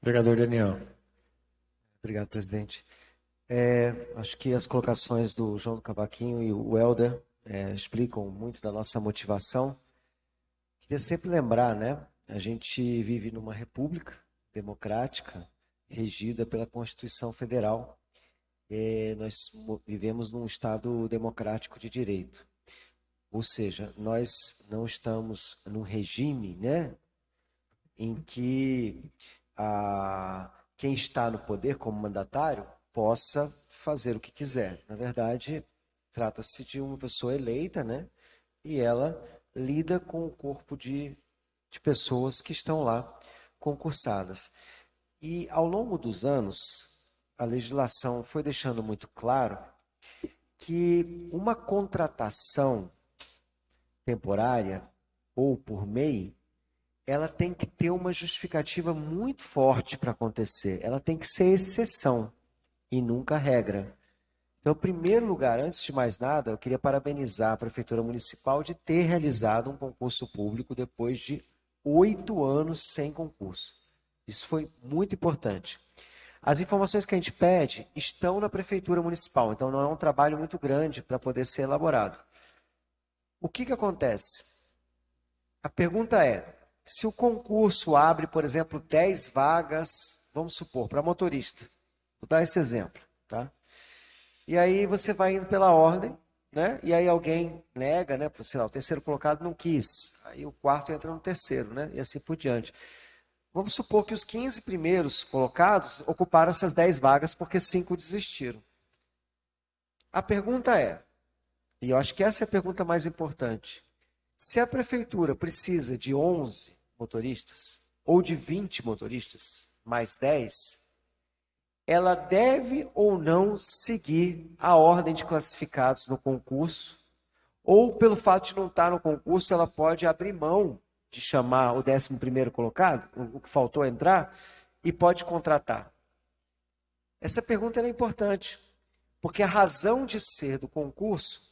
Obrigado, Daniel. Obrigado, presidente. É, acho que as colocações do João do Cavaquinho e o Helder é, explicam muito da nossa motivação. Queria sempre lembrar, né? A gente vive numa república democrática regida pela Constituição Federal. É, nós vivemos num Estado democrático de direito. Ou seja, nós não estamos num regime né, em que a, quem está no poder como mandatário possa fazer o que quiser. Na verdade, trata-se de uma pessoa eleita, né? E ela lida com o corpo de, de pessoas que estão lá concursadas. E ao longo dos anos, a legislação foi deixando muito claro que uma contratação temporária ou por MEI, ela tem que ter uma justificativa muito forte para acontecer. Ela tem que ser exceção e nunca regra. Então, em primeiro lugar, antes de mais nada, eu queria parabenizar a Prefeitura Municipal de ter realizado um concurso público depois de oito anos sem concurso. Isso foi muito importante. As informações que a gente pede estão na Prefeitura Municipal, então não é um trabalho muito grande para poder ser elaborado. O que, que acontece? A pergunta é: se o concurso abre, por exemplo, 10 vagas, vamos supor, para motorista. Vou dar esse exemplo, tá? E aí você vai indo pela ordem, né? E aí alguém nega, né? Por sinal, o terceiro colocado não quis. Aí o quarto entra no terceiro, né? E assim por diante. Vamos supor que os 15 primeiros colocados ocuparam essas 10 vagas porque cinco desistiram. A pergunta é, e eu acho que essa é a pergunta mais importante: se a prefeitura precisa de 11 motoristas, ou de 20 motoristas, mais 10, ela deve ou não seguir a ordem de classificados no concurso, ou pelo fato de não estar no concurso, ela pode abrir mão de chamar o 11 primeiro colocado, o que faltou entrar, e pode contratar. Essa pergunta é importante, porque a razão de ser do concurso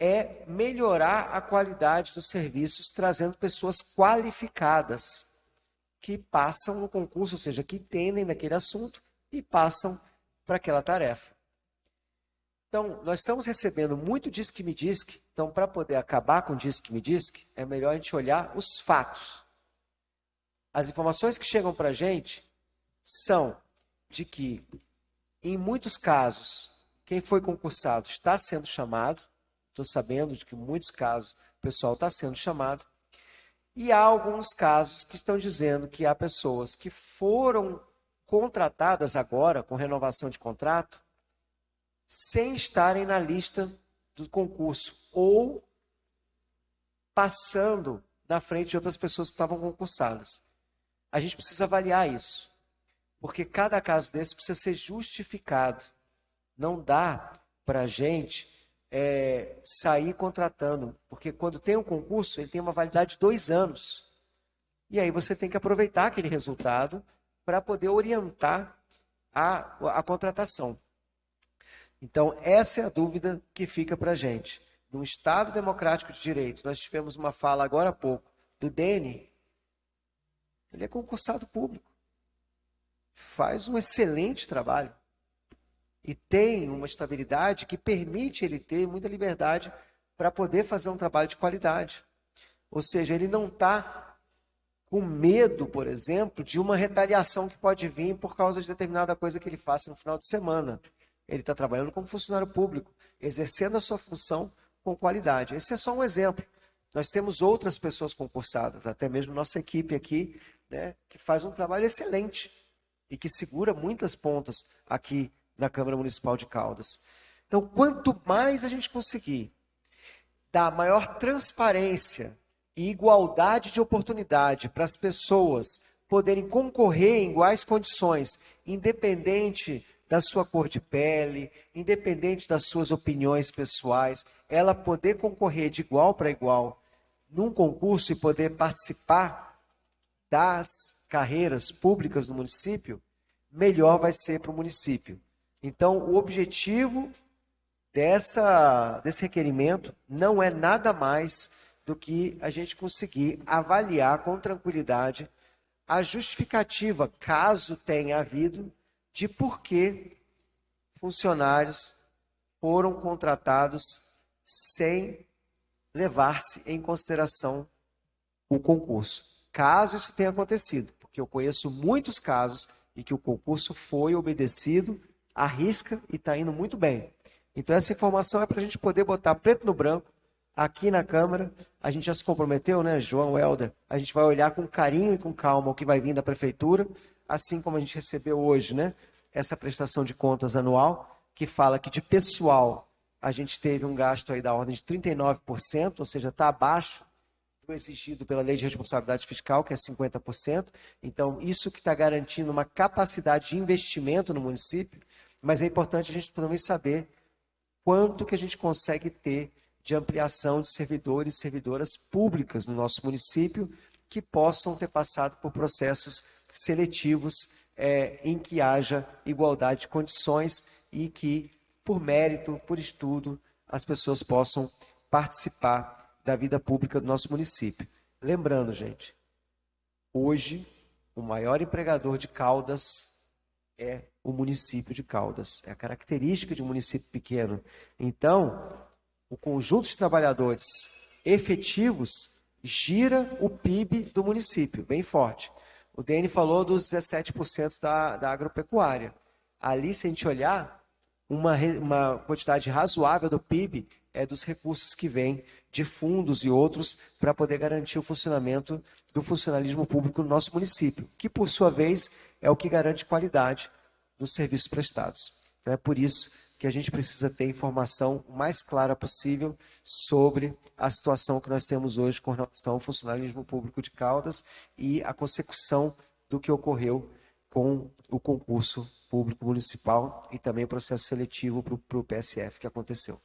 é melhorar a qualidade dos serviços, trazendo pessoas qualificadas que passam no concurso, ou seja, que entendem daquele assunto e passam para aquela tarefa. Então, nós estamos recebendo muito Disque Me Disque, então, para poder acabar com Disque Me Disque, é melhor a gente olhar os fatos. As informações que chegam para a gente são de que, em muitos casos, quem foi concursado está sendo chamado, estou sabendo de que em muitos casos o pessoal está sendo chamado, e há alguns casos que estão dizendo que há pessoas que foram contratadas agora com renovação de contrato sem estarem na lista do concurso ou passando na frente de outras pessoas que estavam concursadas. A gente precisa avaliar isso, porque cada caso desse precisa ser justificado. Não dá para a gente é, sair contratando, porque quando tem um concurso, ele tem uma validade de dois anos. E aí você tem que aproveitar aquele resultado para poder orientar a, a contratação. Então, essa é a dúvida que fica para a gente. No Estado Democrático de Direitos, nós tivemos uma fala agora há pouco do Dene. Ele é concursado público. Faz um excelente trabalho. E tem uma estabilidade que permite ele ter muita liberdade para poder fazer um trabalho de qualidade. Ou seja, ele não está com medo, por exemplo, de uma retaliação que pode vir por causa de determinada coisa que ele faça no final de semana. Ele está trabalhando como funcionário público, exercendo a sua função com qualidade. Esse é só um exemplo. Nós temos outras pessoas concursadas, até mesmo nossa equipe aqui, né, que faz um trabalho excelente e que segura muitas pontas aqui na Câmara Municipal de Caldas. Então, quanto mais a gente conseguir dar maior transparência e igualdade de oportunidade para as pessoas poderem concorrer em iguais condições, independente da sua cor de pele, independente das suas opiniões pessoais, ela poder concorrer de igual para igual num concurso e poder participar das carreiras públicas do município, melhor vai ser para o município. Então, o objetivo dessa, desse requerimento não é nada mais do que a gente conseguir avaliar com tranquilidade a justificativa, caso tenha havido, de por que funcionários foram contratados sem levar-se em consideração o concurso. Caso isso tenha acontecido, porque eu conheço muitos casos em que o concurso foi obedecido à risca e está indo muito bem. Então, essa informação é para a gente poder botar preto no branco aqui na Câmara. A gente já se comprometeu, né, João Helder? A gente vai olhar com carinho e com calma o que vai vir da Prefeitura, assim como a gente recebeu hoje, né, essa prestação de contas anual, que fala que de pessoal a gente teve um gasto aí da ordem de 39%, ou seja, está abaixo do exigido pela lei de responsabilidade fiscal, que é 50%. Então, isso que está garantindo uma capacidade de investimento no município, mas é importante a gente também saber quanto que a gente consegue ter de ampliação de servidores e servidoras públicas no nosso município que possam ter passado por processos seletivos é, em que haja igualdade de condições e que por mérito, por estudo, as pessoas possam participar da vida pública do nosso município. Lembrando, gente, hoje o maior empregador de Caldas é o município de Caldas. É a característica de um município pequeno. Então, o conjunto de trabalhadores efetivos gira o PIB do município, bem forte. O DN falou dos 17% da, da agropecuária. Ali, se a gente olhar, uma, uma quantidade razoável do PIB é dos recursos que vêm de fundos e outros para poder garantir o funcionamento do funcionalismo público no nosso município, que por sua vez é o que garante qualidade dos serviços prestados. Então é por isso que a gente precisa ter informação mais clara possível sobre a situação que nós temos hoje com relação ao funcionalismo público de Caldas e a consecução do que ocorreu com o concurso público municipal e também o processo seletivo para o PSF que aconteceu.